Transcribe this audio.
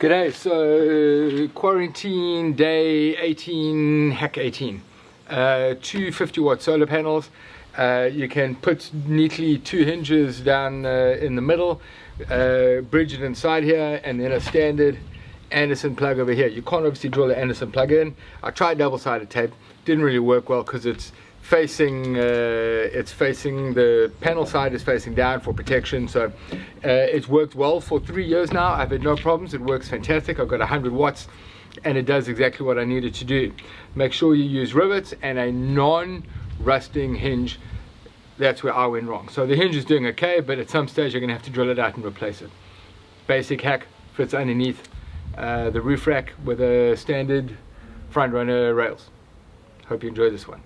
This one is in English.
G'day, so quarantine day 18, hack 18. Uh, two 50 watt solar panels. Uh, you can put neatly two hinges down uh, in the middle, uh, bridge it inside here, and then a standard Anderson plug over here. You can't obviously drill the Anderson plug in. I tried double-sided tape, didn't really work well because it's facing uh, it's facing the panel side is facing down for protection. So uh, it's worked well for three years now. I've had no problems. It works fantastic. I've got 100 watts and it does exactly what I needed to do. Make sure you use rivets and a non-rusting hinge. That's where I went wrong. So the hinge is doing okay but at some stage you're gonna have to drill it out and replace it. Basic hack fits underneath uh, the roof rack with a standard front runner rails. Hope you enjoy this one